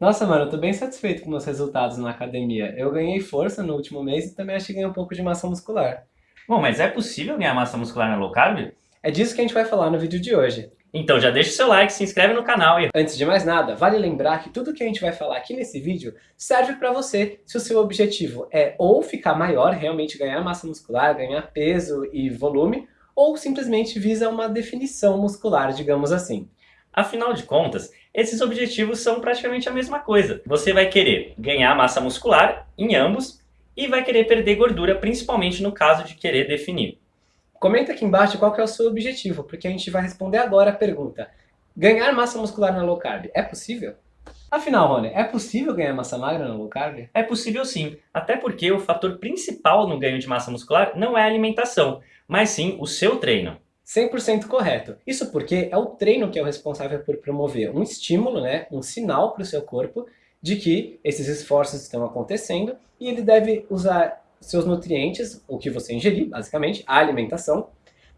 Nossa, mano, eu tô bem satisfeito com meus resultados na academia. Eu ganhei força no último mês e também acho que ganhei um pouco de massa muscular. Bom, mas é possível ganhar massa muscular na low carb? É disso que a gente vai falar no vídeo de hoje. Então já deixa o seu like, se inscreve no canal e... Antes de mais nada, vale lembrar que tudo que a gente vai falar aqui nesse vídeo serve para você se o seu objetivo é ou ficar maior, realmente ganhar massa muscular, ganhar peso e volume, ou simplesmente visa uma definição muscular, digamos assim. Afinal de contas, esses objetivos são praticamente a mesma coisa. Você vai querer ganhar massa muscular em ambos e vai querer perder gordura, principalmente no caso de querer definir. Comenta aqui embaixo qual é o seu objetivo, porque a gente vai responder agora a pergunta. Ganhar massa muscular na low carb é possível? Afinal, Rony, é possível ganhar massa magra na low carb? É possível sim, até porque o fator principal no ganho de massa muscular não é a alimentação, mas sim o seu treino. 100% correto. Isso porque é o treino que é o responsável por promover um estímulo, né, um sinal para o seu corpo de que esses esforços estão acontecendo e ele deve usar seus nutrientes, o que você ingerir, basicamente, a alimentação,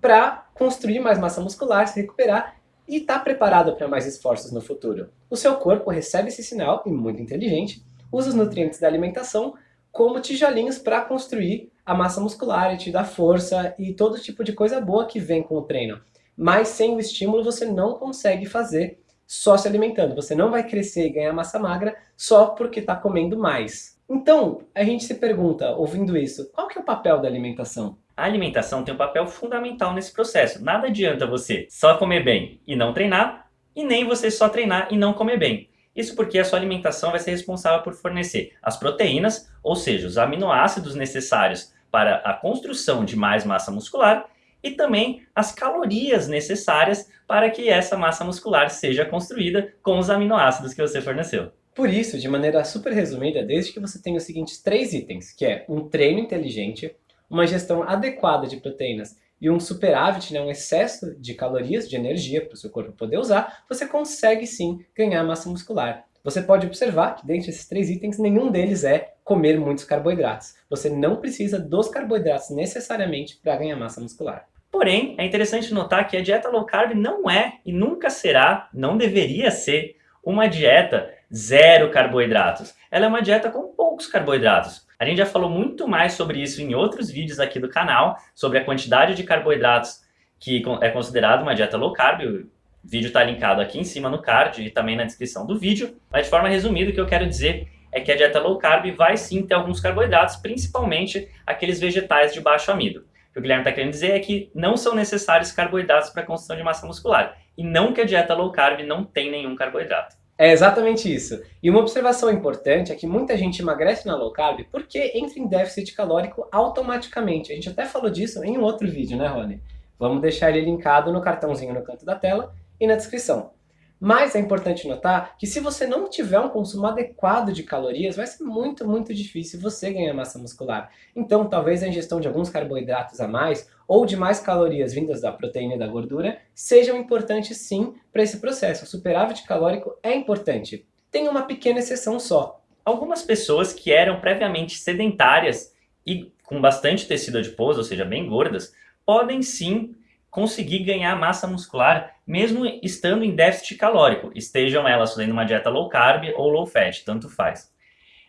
para construir mais massa muscular, se recuperar e estar tá preparado para mais esforços no futuro. O seu corpo recebe esse sinal, e muito inteligente, usa os nutrientes da alimentação como tijolinhos para construir a massa muscular e te dar força e todo tipo de coisa boa que vem com o treino. Mas sem o estímulo você não consegue fazer só se alimentando. Você não vai crescer e ganhar massa magra só porque está comendo mais. Então, a gente se pergunta, ouvindo isso, qual que é o papel da alimentação? A alimentação tem um papel fundamental nesse processo. Nada adianta você só comer bem e não treinar, e nem você só treinar e não comer bem. Isso porque a sua alimentação vai ser responsável por fornecer as proteínas, ou seja, os aminoácidos necessários para a construção de mais massa muscular, e também as calorias necessárias para que essa massa muscular seja construída com os aminoácidos que você forneceu. Por isso, de maneira super resumida, desde que você tenha os seguintes três itens, que é um treino inteligente, uma gestão adequada de proteínas e um superávit, né, um excesso de calorias, de energia para o seu corpo poder usar, você consegue sim ganhar massa muscular. Você pode observar que dentre esses três itens, nenhum deles é comer muitos carboidratos. Você não precisa dos carboidratos necessariamente para ganhar massa muscular. Porém, é interessante notar que a dieta low carb não é e nunca será, não deveria ser, uma dieta zero carboidratos. Ela é uma dieta com poucos carboidratos. A gente já falou muito mais sobre isso em outros vídeos aqui do canal, sobre a quantidade de carboidratos que é considerado uma dieta low carb. O vídeo está linkado aqui em cima no card e também na descrição do vídeo. Mas de forma resumida, o que eu quero dizer é que a dieta low carb vai sim ter alguns carboidratos, principalmente aqueles vegetais de baixo amido. O que o Guilherme está querendo dizer é que não são necessários carboidratos para a construção de massa muscular. E não que a dieta low carb não tem nenhum carboidrato. É exatamente isso. E uma observação importante é que muita gente emagrece na low carb porque entra em déficit calórico automaticamente. A gente até falou disso em um outro vídeo, né, Rony? Vamos deixar ele linkado no cartãozinho no canto da tela e na descrição. Mas é importante notar que se você não tiver um consumo adequado de calorias, vai ser muito, muito difícil você ganhar massa muscular. Então, talvez a ingestão de alguns carboidratos a mais ou de mais calorias vindas da proteína e da gordura sejam importantes sim para esse processo. O superávit calórico é importante. Tem uma pequena exceção só. Algumas pessoas que eram previamente sedentárias e com bastante tecido adiposo, ou seja, bem gordas, podem sim conseguir ganhar massa muscular mesmo estando em déficit calórico, estejam elas fazendo uma dieta low carb ou low fat, tanto faz.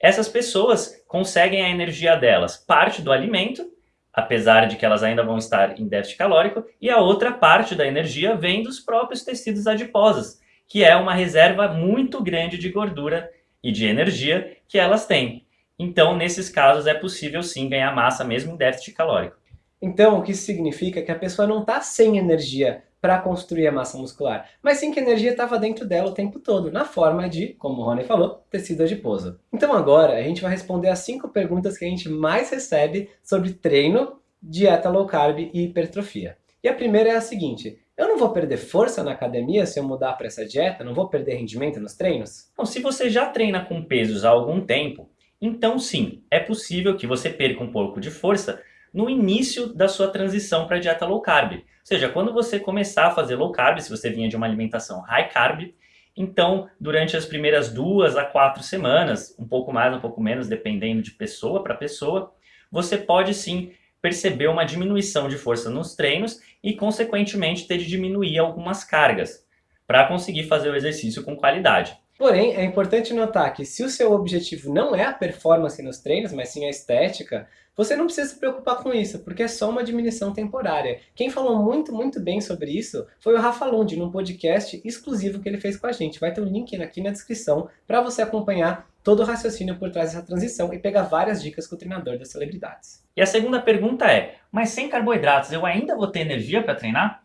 Essas pessoas conseguem a energia delas, parte do alimento, apesar de que elas ainda vão estar em déficit calórico, e a outra parte da energia vem dos próprios tecidos adiposos, que é uma reserva muito grande de gordura e de energia que elas têm. Então, nesses casos, é possível sim ganhar massa mesmo em déficit calórico. Então, o que significa é que a pessoa não está sem energia para construir a massa muscular, mas sim que a energia estava dentro dela o tempo todo, na forma de, como o Rony falou, tecido adiposo. Então agora a gente vai responder as cinco perguntas que a gente mais recebe sobre treino, dieta low carb e hipertrofia. E a primeira é a seguinte, eu não vou perder força na academia se eu mudar para essa dieta? Não vou perder rendimento nos treinos? Bom, se você já treina com pesos há algum tempo, então sim, é possível que você perca um pouco de força no início da sua transição para a dieta low carb. Ou seja, quando você começar a fazer low carb, se você vinha de uma alimentação high carb, então durante as primeiras duas a quatro semanas, um pouco mais, um pouco menos, dependendo de pessoa para pessoa, você pode sim perceber uma diminuição de força nos treinos e, consequentemente, ter de diminuir algumas cargas para conseguir fazer o exercício com qualidade. Porém, é importante notar que se o seu objetivo não é a performance nos treinos, mas sim a estética, você não precisa se preocupar com isso, porque é só uma diminuição temporária. Quem falou muito, muito bem sobre isso foi o Rafa Lund, num podcast exclusivo que ele fez com a gente. Vai ter um link aqui na descrição para você acompanhar todo o raciocínio por trás dessa transição e pegar várias dicas com o treinador das celebridades. E a segunda pergunta é, mas sem carboidratos eu ainda vou ter energia para treinar?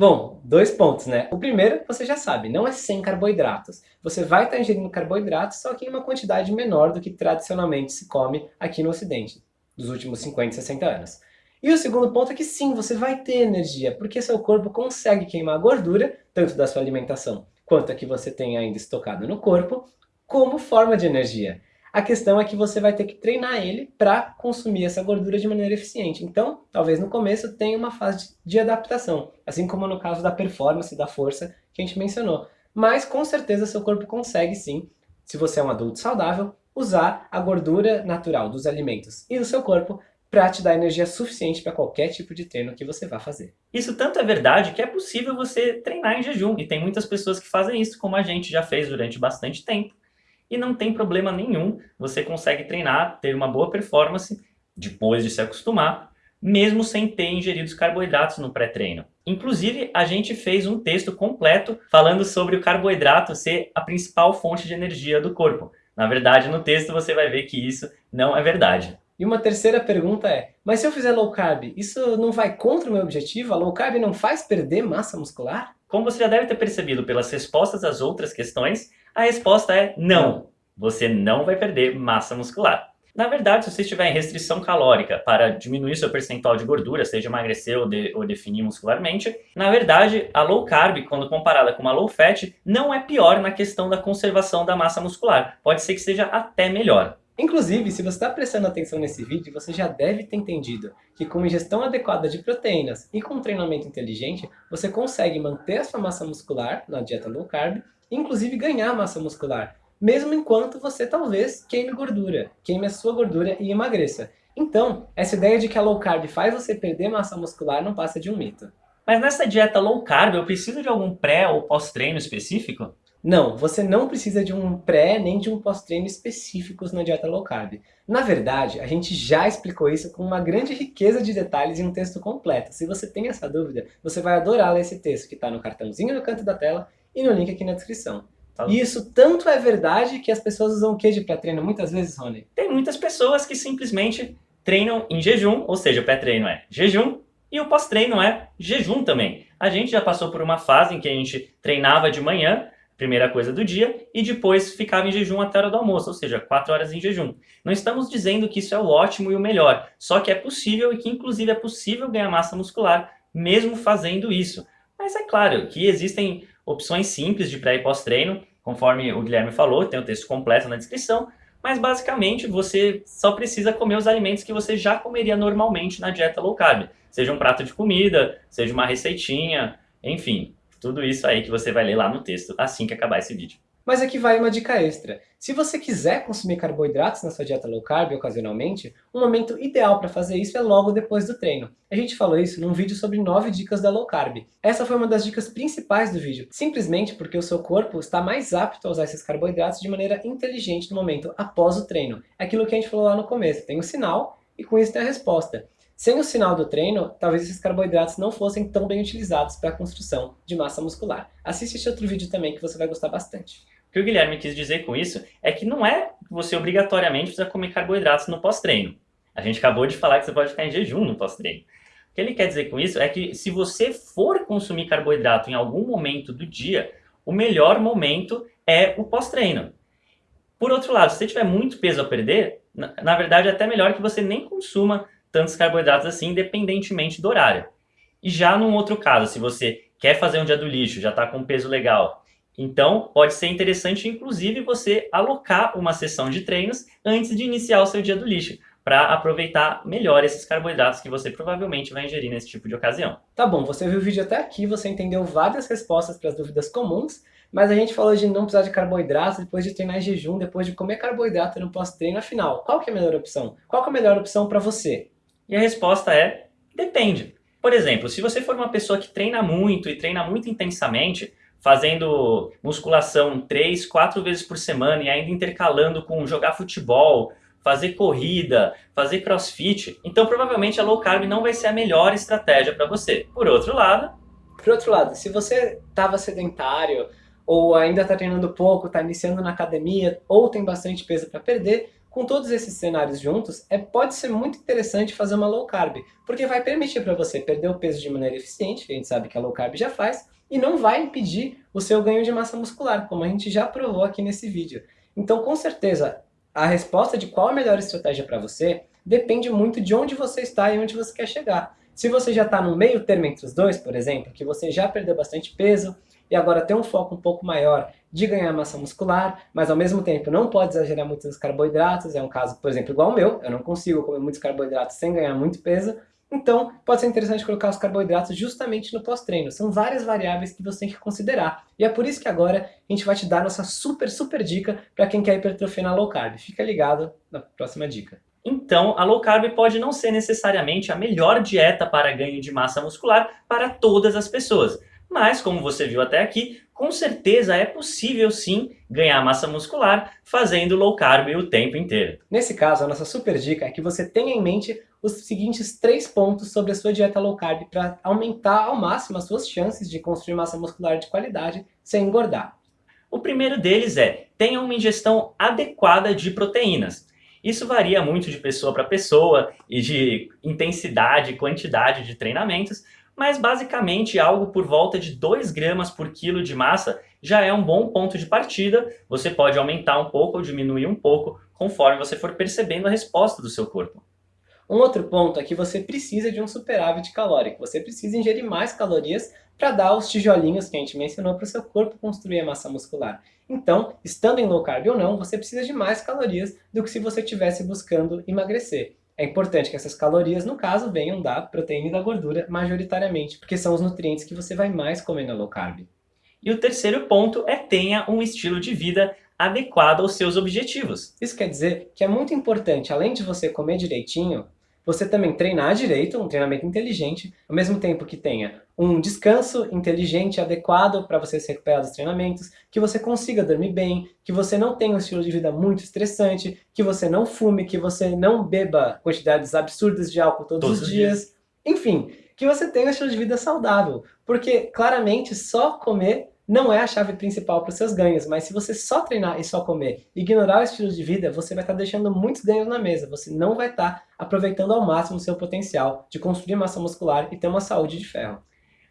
Bom, dois pontos, né? O primeiro, você já sabe, não é sem carboidratos. Você vai estar ingerindo carboidratos, só que em uma quantidade menor do que tradicionalmente se come aqui no Ocidente, dos últimos 50, 60 anos. E o segundo ponto é que sim, você vai ter energia, porque seu corpo consegue queimar gordura, tanto da sua alimentação quanto a que você tem ainda estocada no corpo, como forma de energia. A questão é que você vai ter que treinar ele para consumir essa gordura de maneira eficiente. Então, talvez no começo tenha uma fase de adaptação, assim como no caso da performance, da força que a gente mencionou. Mas com certeza seu corpo consegue sim, se você é um adulto saudável, usar a gordura natural dos alimentos e do seu corpo para te dar energia suficiente para qualquer tipo de treino que você vá fazer. Isso tanto é verdade que é possível você treinar em jejum, e tem muitas pessoas que fazem isso, como a gente já fez durante bastante tempo e não tem problema nenhum, você consegue treinar, ter uma boa performance depois de se acostumar, mesmo sem ter ingerido os carboidratos no pré-treino. Inclusive, a gente fez um texto completo falando sobre o carboidrato ser a principal fonte de energia do corpo. Na verdade, no texto você vai ver que isso não é verdade. E uma terceira pergunta é, mas se eu fizer low carb, isso não vai contra o meu objetivo? A low carb não faz perder massa muscular? Como você já deve ter percebido pelas respostas às outras questões, a resposta é não. Você não vai perder massa muscular. Na verdade, se você estiver em restrição calórica para diminuir seu percentual de gordura, seja emagrecer ou, de, ou, definir muscularmente, na verdade, a low carb, quando comparada com uma low fat, não é pior na questão da conservação da massa muscular. Pode ser que seja até melhor. Inclusive, se você está prestando atenção nesse vídeo, você já deve ter entendido que com ingestão adequada de proteínas e com treinamento inteligente, você consegue manter a sua massa muscular na dieta low carb inclusive ganhar massa muscular, mesmo enquanto você talvez queime gordura, queime a sua gordura e emagreça. Então, essa ideia de que a low carb faz você perder massa muscular não passa de um mito. Mas nessa dieta low carb, eu preciso de algum pré ou pós-treino específico? Não, você não precisa de um pré nem de um pós-treino específicos na dieta low carb. Na verdade, a gente já explicou isso com uma grande riqueza de detalhes em um texto completo. Se você tem essa dúvida, você vai adorar ler esse texto que está no cartãozinho no canto da tela e no link aqui na descrição. Tá. E isso tanto é verdade que as pessoas usam o que de pré-treino muitas vezes, Rony? Tem muitas pessoas que simplesmente treinam em jejum, ou seja, o pré-treino é jejum e o pós-treino é jejum também. A gente já passou por uma fase em que a gente treinava de manhã, primeira coisa do dia, e depois ficava em jejum até a hora do almoço, ou seja, 4 horas em jejum. Não estamos dizendo que isso é o ótimo e o melhor, só que é possível e que inclusive é possível ganhar massa muscular mesmo fazendo isso. Mas é claro que existem opções simples de pré e pós-treino, conforme o Guilherme falou, tem o texto completo na descrição, mas basicamente você só precisa comer os alimentos que você já comeria normalmente na dieta low carb. Seja um prato de comida, seja uma receitinha, enfim, tudo isso aí que você vai ler lá no texto assim que acabar esse vídeo. Mas aqui vai uma dica extra. Se você quiser consumir carboidratos na sua dieta low carb ocasionalmente, o momento ideal para fazer isso é logo depois do treino. A gente falou isso num vídeo sobre 9 dicas da low carb. Essa foi uma das dicas principais do vídeo, simplesmente porque o seu corpo está mais apto a usar esses carboidratos de maneira inteligente no momento após o treino. É aquilo que a gente falou lá no começo, tem o sinal e com isso tem a resposta. Sem o sinal do treino, talvez esses carboidratos não fossem tão bem utilizados para a construção de massa muscular. Assiste esse outro vídeo também que você vai gostar bastante. O que o Guilherme quis dizer com isso é que não é que você obrigatoriamente precisa comer carboidratos no pós-treino. A gente acabou de falar que você pode ficar em jejum no pós-treino. O que ele quer dizer com isso é que se você for consumir carboidrato em algum momento do dia, o melhor momento é o pós-treino. Por outro lado, se você tiver muito peso a perder, na, na verdade é até melhor que você nem consuma tantos carboidratos assim, independentemente do horário. E já num outro caso, se você quer fazer um dia do lixo, já está com um peso legal então, pode ser interessante, inclusive, você alocar uma sessão de treinos antes de iniciar o seu dia do lixo, para aproveitar melhor esses carboidratos que você provavelmente vai ingerir nesse tipo de ocasião. Tá bom, você viu o vídeo até aqui, você entendeu várias respostas para as dúvidas comuns, mas a gente falou de não precisar de carboidratos depois de treinar em jejum, depois de comer carboidrato no pós-treino, afinal, qual que é a melhor opção? Qual que é a melhor opção para você? E a resposta é, depende. Por exemplo, se você for uma pessoa que treina muito e treina muito intensamente, fazendo musculação 3, 4 vezes por semana e ainda intercalando com jogar futebol, fazer corrida, fazer crossfit, então provavelmente a low carb não vai ser a melhor estratégia para você. Por outro lado... Por outro lado, se você estava sedentário, ou ainda está treinando pouco, está iniciando na academia, ou tem bastante peso para perder, com todos esses cenários juntos, é, pode ser muito interessante fazer uma low carb, porque vai permitir para você perder o peso de maneira eficiente, que a gente sabe que a low carb já faz, e não vai impedir o seu ganho de massa muscular, como a gente já provou aqui nesse vídeo. Então, com certeza, a resposta de qual a melhor estratégia para você depende muito de onde você está e onde você quer chegar. Se você já está no meio termo entre os dois, por exemplo, que você já perdeu bastante peso e agora tem um foco um pouco maior de ganhar massa muscular, mas ao mesmo tempo não pode exagerar muito nos carboidratos, é um caso, por exemplo, igual o meu, eu não consigo comer muitos carboidratos sem ganhar muito peso, então, pode ser interessante colocar os carboidratos justamente no pós-treino. São várias variáveis que você tem que considerar. E é por isso que agora a gente vai te dar nossa super, super dica para quem quer hipertrofia na low carb. Fica ligado na próxima dica. Então, a low carb pode não ser necessariamente a melhor dieta para ganho de massa muscular para todas as pessoas. Mas, como você viu até aqui, com certeza é possível sim ganhar massa muscular fazendo low carb o tempo inteiro. Nesse caso, a nossa super dica é que você tenha em mente os seguintes três pontos sobre a sua dieta low carb para aumentar ao máximo as suas chances de construir massa muscular de qualidade sem engordar. O primeiro deles é, tenha uma ingestão adequada de proteínas. Isso varia muito de pessoa para pessoa e de intensidade e quantidade de treinamentos, mas basicamente algo por volta de 2 gramas por quilo de massa já é um bom ponto de partida. Você pode aumentar um pouco ou diminuir um pouco conforme você for percebendo a resposta do seu corpo. Um outro ponto é que você precisa de um superávit calórico. Você precisa ingerir mais calorias para dar os tijolinhos que a gente mencionou para o seu corpo construir a massa muscular. Então, estando em low carb ou não, você precisa de mais calorias do que se você estivesse buscando emagrecer. É importante que essas calorias, no caso, venham da proteína e da gordura majoritariamente, porque são os nutrientes que você vai mais comer na low carb. E o terceiro ponto é tenha um estilo de vida adequado aos seus objetivos. Isso quer dizer que é muito importante, além de você comer direitinho, você também treinar direito, um treinamento inteligente, ao mesmo tempo que tenha um descanso inteligente, adequado para você se recuperar dos treinamentos, que você consiga dormir bem, que você não tenha um estilo de vida muito estressante, que você não fume, que você não beba quantidades absurdas de álcool todos, todos os dias. dias. Enfim, que você tenha um estilo de vida saudável, porque claramente só comer não é a chave principal para os seus ganhos, mas se você só treinar e só comer, ignorar o estilo de vida, você vai estar deixando muitos ganhos na mesa, você não vai estar aproveitando ao máximo o seu potencial de construir massa muscular e ter uma saúde de ferro.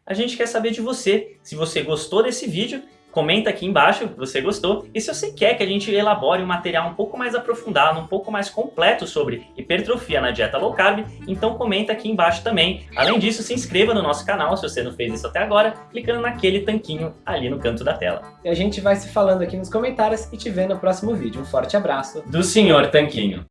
A gente quer saber de você, se você gostou desse vídeo, Comenta aqui embaixo se você gostou e se você quer que a gente elabore um material um pouco mais aprofundado, um pouco mais completo sobre hipertrofia na dieta low carb, então comenta aqui embaixo também. Além disso, se inscreva no nosso canal se você não fez isso até agora, clicando naquele tanquinho ali no canto da tela. E a gente vai se falando aqui nos comentários e te vê no próximo vídeo. Um forte abraço do Senhor Tanquinho.